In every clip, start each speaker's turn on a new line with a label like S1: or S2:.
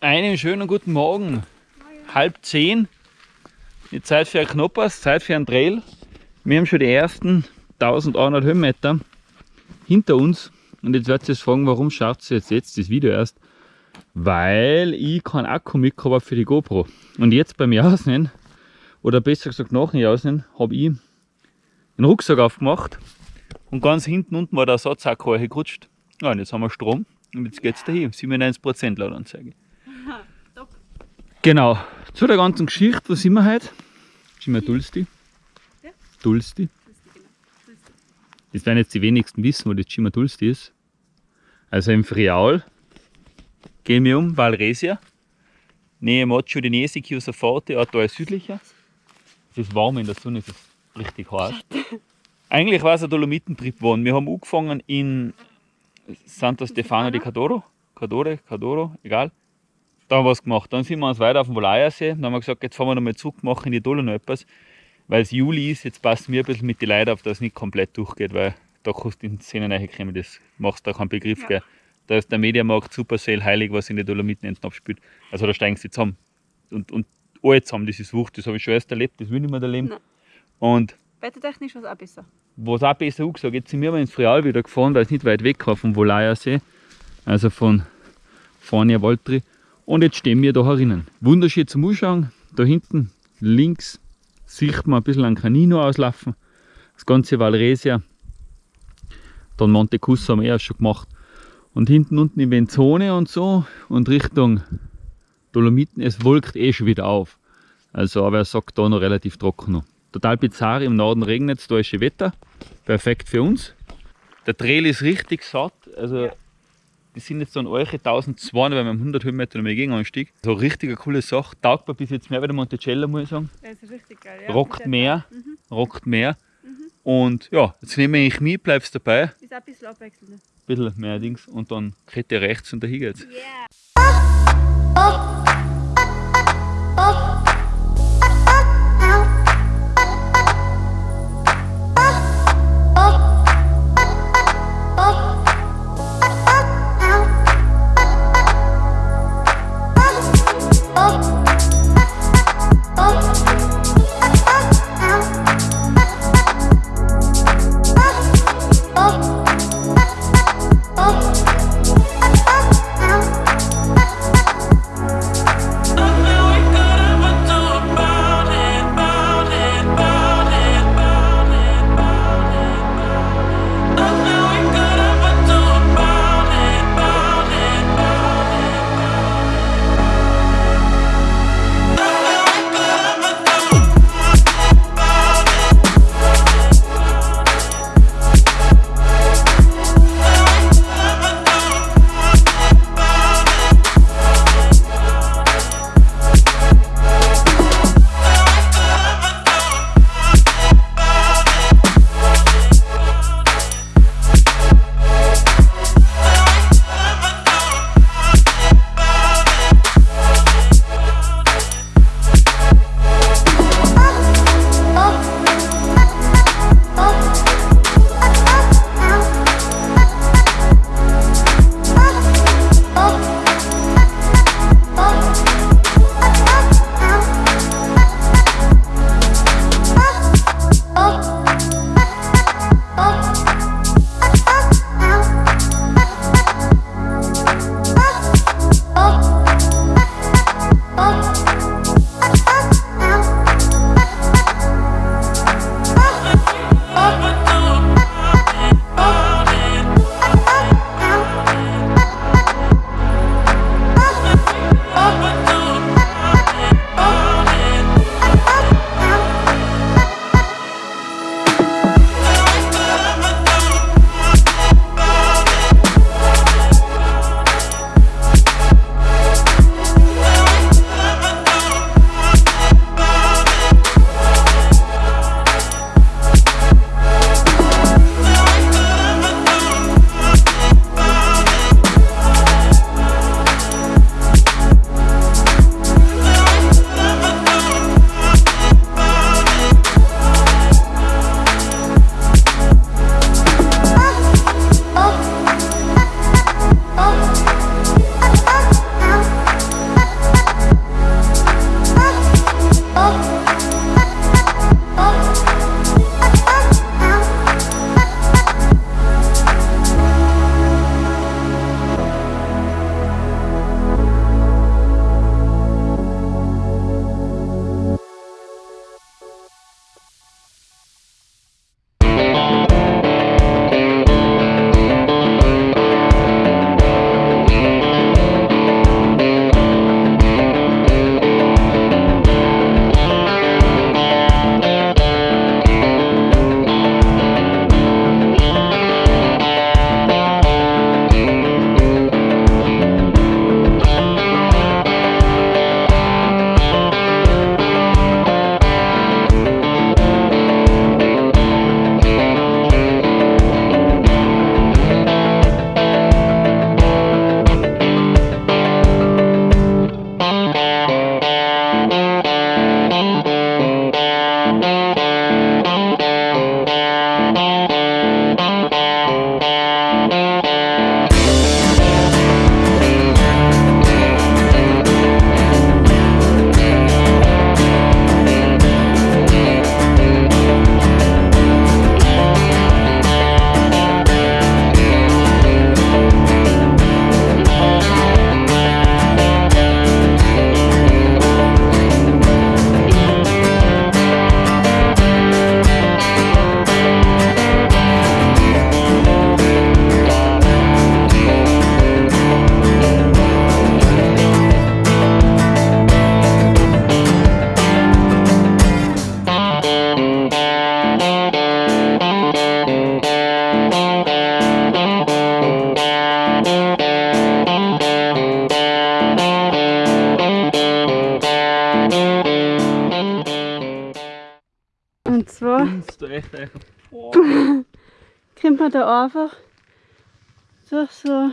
S1: Einen schönen guten Morgen. Halb zehn. Die Zeit für ein Knoppers, Zeit für einen Trail. Wir haben schon die ersten 1100 Höhenmeter hinter uns. Und jetzt werdet ihr euch fragen, warum schaut ihr jetzt, jetzt das Video erst? Weil ich keinen Akku mitgehabt habe für die GoPro. Und jetzt beim Jausen, oder besser gesagt nach dem Jausen, habe ich den Rucksack aufgemacht. Und ganz hinten unten war der Ersatzakku gerutscht. Ja, und jetzt haben wir Strom. Und jetzt geht es dahin. 97% laut Anzeige.
S2: Top.
S1: Genau. Zu der ganzen Geschichte, wo sind wir heute? Sind wir Dulsti?
S2: Ja.
S1: Dulsti.
S2: Das
S1: werden jetzt die wenigsten wissen, wo das Cima Dulsti ist. Also im Friaul gehen wir um Valresia, Nähe Mocho di Nesi, Chiusa Forte, Atto südlicher. Es ist warm in der Sonne, es ist richtig heiß. Eigentlich war es ein Dolomitentrip geworden. Wir haben angefangen in Santo Stefano di Cadoro, Cadore, Cadoro, egal. Da haben wir was gemacht. Dann sind wir uns weiter auf dem Volajersee. Dann haben wir gesagt, jetzt fahren wir nochmal zurück, machen in die Dolomiten etwas. Weil es Juli ist, jetzt passen wir ein bisschen mit den Leuten auf, dass es nicht komplett durchgeht, weil da kannst du in die Szene reinkommen, das machst du da keinen Begriff.
S2: Ja.
S1: Gell? Da ist der Mediamarkt Supersale heilig, was in die Dolomiten hinten abspielt. Also da steigen sie zusammen. Und, und alle zusammen, das ist wurscht, das habe ich schon erst erlebt, das will ich nicht mehr erleben.
S2: Nein.
S1: Und
S2: Wettertechnisch war es auch besser.
S1: was auch besser angesagt, jetzt sind wir aber ins Frial wieder gefahren, weil es nicht weit weg war vom Volajersee, also von Fania Waltri. Und jetzt stehen wir da herinnen. Wunderschön zum Anschauen. Da hinten links sieht man ein bisschen ein Canino auslaufen. Das ganze Valresia. Dann Monte Cusso haben wir erst schon gemacht. Und hinten unten in Venzone und so und Richtung Dolomiten, es wolkt eh schon wieder auf. Also, aber er sagt da noch relativ trocken noch. Total bizarr, im Norden regnet es, da ist schön Wetter. Perfekt für uns. Der Trail ist richtig satt. Also,
S2: Ja.
S1: Die sind jetzt dann eure 1200, weil wir haben 100 Höhenmeter noch mehr Gegenanstieg. So eine richtige coole Sache. Taugt mir bis jetzt mehr wie der Monticello, muss ich sagen.
S2: Das ist richtig geil. Ja.
S1: Rockt mehr,
S2: Mhm.
S1: rockt mehr. Und ja, jetzt nehme ich mich, bleibst dabei.
S2: Ist auch ein bisschen abwechselnd.
S1: Ein bisschen mehr Dings und dann geht ihr rechts und dahin geht's.
S2: Yeah. Man da einfach durch so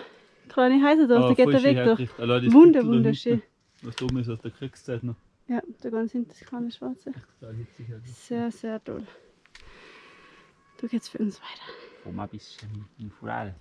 S2: kleine Häuser durch, da geht der Weg durch. Wunder, wunderschön.
S1: Was da oben ist aus der Kriegszeit noch.
S2: Ja, da ganz hinten das kleine Schwarze. Sehr, sehr toll. Da geht's für uns weiter.
S1: Komm ein bisschen in Fural.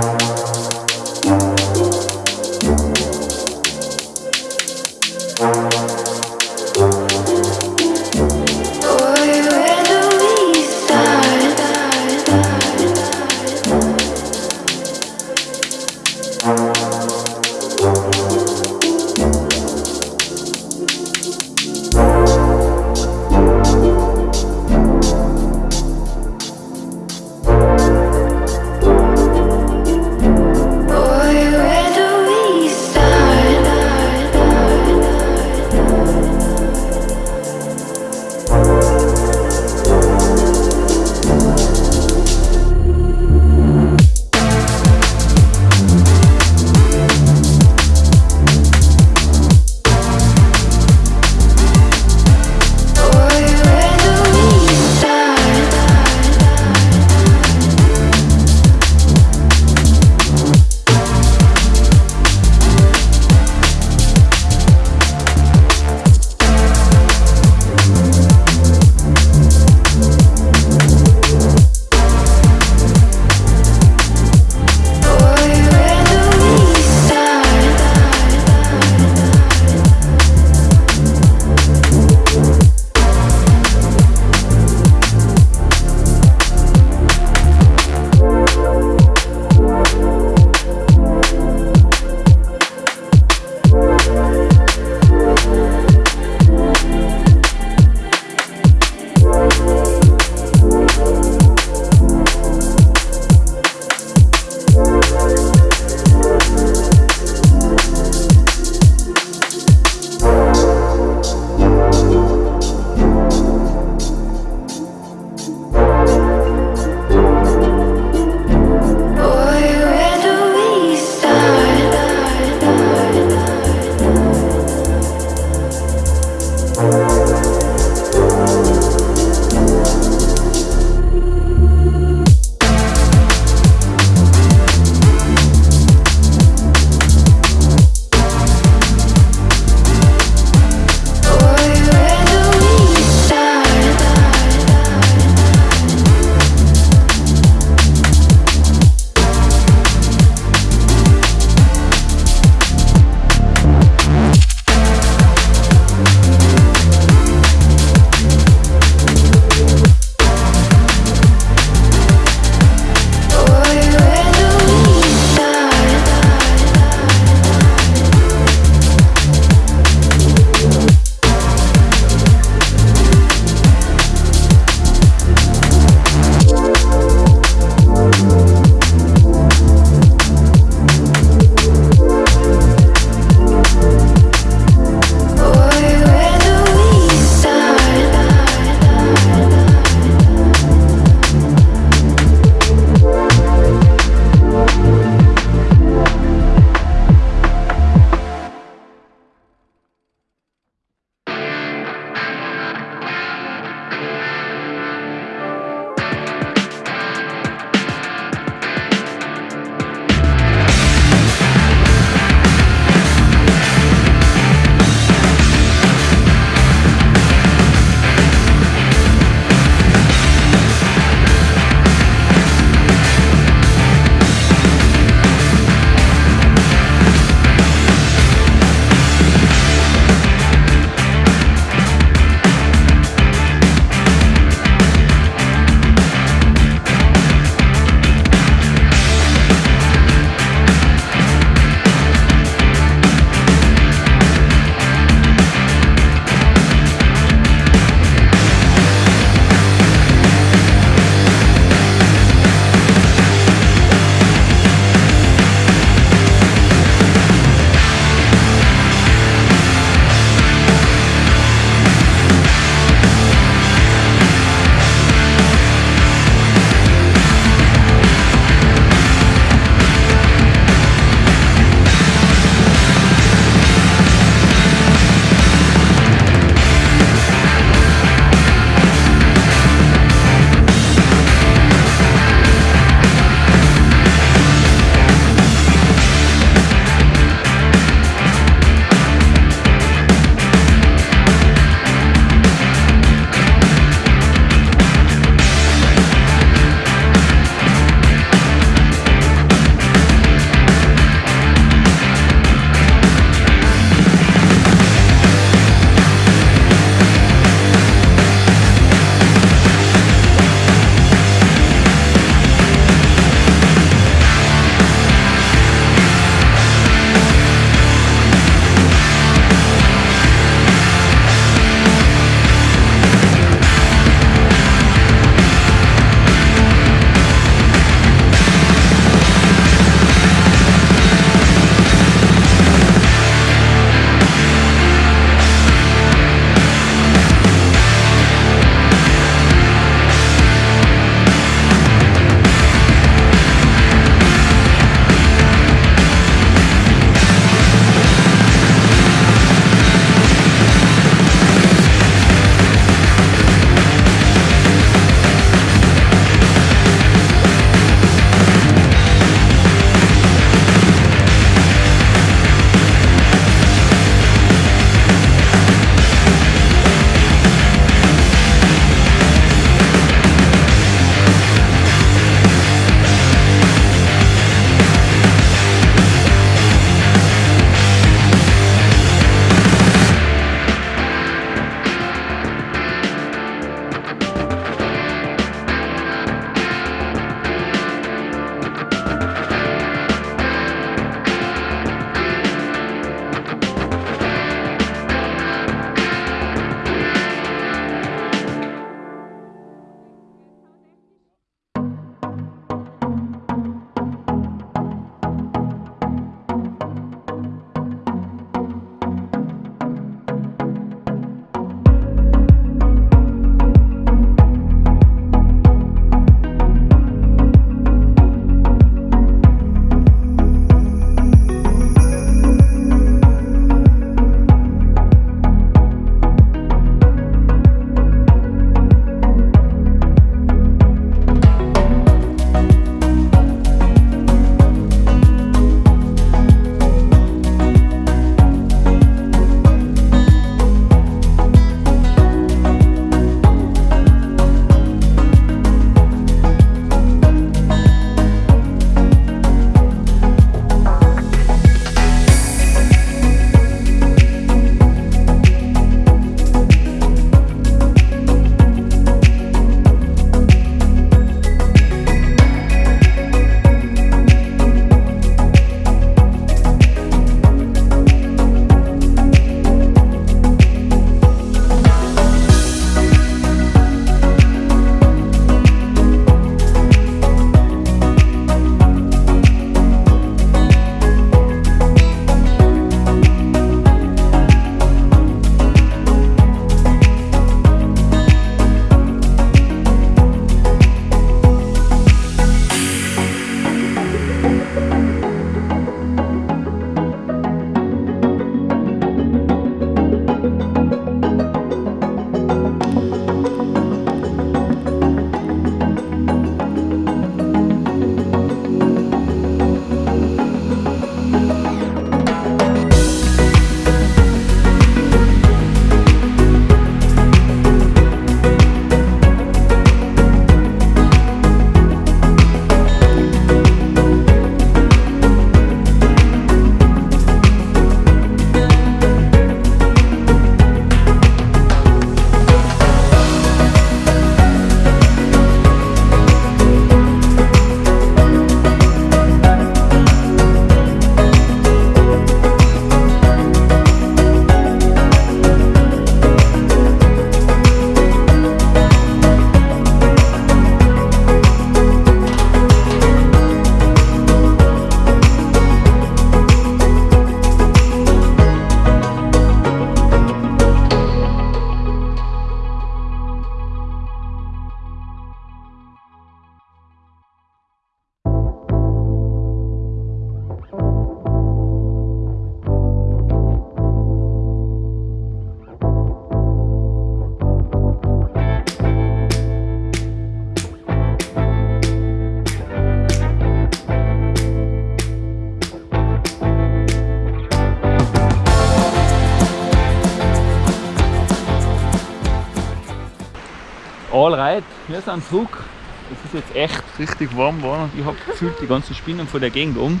S1: Alright, wir sind zurück. Es ist jetzt echt richtig warm geworden und ich habe gefühlt die ganzen Spinnen von der Gegend um.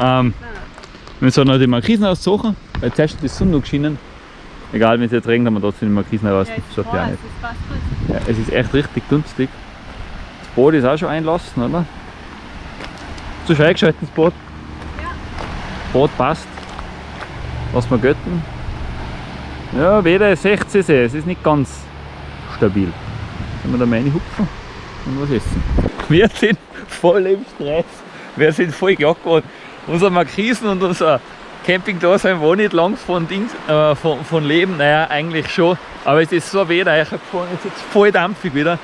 S1: Ähm, wir sollen noch die Markisen aussuchen, weil zuerst hat die Sonne noch geschienen. Egal, wenn es jetzt regnet, haben wir trotzdem die Markisen raus.
S2: Ja,
S1: das
S2: es ist
S1: ja nicht.
S2: passt gut.
S1: Ja, es ist echt richtig dunstig. Das Boot ist auch schon einlassen, oder? Zu schön eingeschaltet, das Boot.
S2: Ja.
S1: Boot passt. Lass mal götten. Ja, weder 16 See, es ist nicht ganz stabil. Wenn wir da mal hupfen und was essen. Wir sind voll im Stress. Wir sind voll gejagt worden. Unser Markisen und unser Camping da sein wo nicht lang von, Dings, äh, von, von Leben. Naja, eigentlich schon. Aber es ist so weder gefahren, es ist jetzt voll dampfig wieder.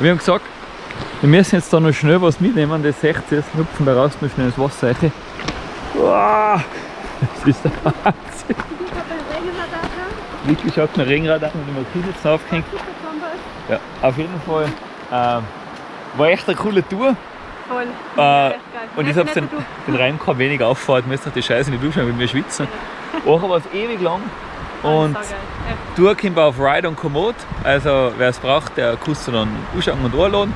S1: Wir haben gesagt, wir müssen jetzt da noch schnell was mitnehmen, das 16 ist, hüpfen da raus noch schnell ins Wasser rein. Wow, das ist der Wahnsinn.
S2: Ich habe da.
S1: Wirklich schaut ein Regenradar und die Markise jetzt aufgehängt. Ja, auf jeden Fall ähm, war echt eine coole Tour.
S2: Voll.
S1: Äh,
S2: Ja,
S1: und ich habe den, den Reim kein wenig auffahrt, müssen die Scheiße nicht durchschauen, weil wir schwitzen. Woche war es ewig lang. Und
S2: Saugeil. Ja.
S1: Tour kommt auf Ride und Komoot. Also wer es braucht, der kann es dann anschauen und anladen.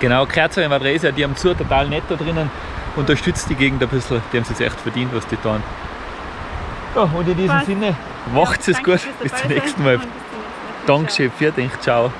S1: Genau, Kerzer in Madresia, die haben zu total nett da drinnen. Unterstützt die Gegend ein bisschen, die haben es jetzt echt verdient, was die tun. Ja, und in diesem. Sinne, macht es gut, bis zum nächsten Mal. Dankeschön, vielen Dank, ciao.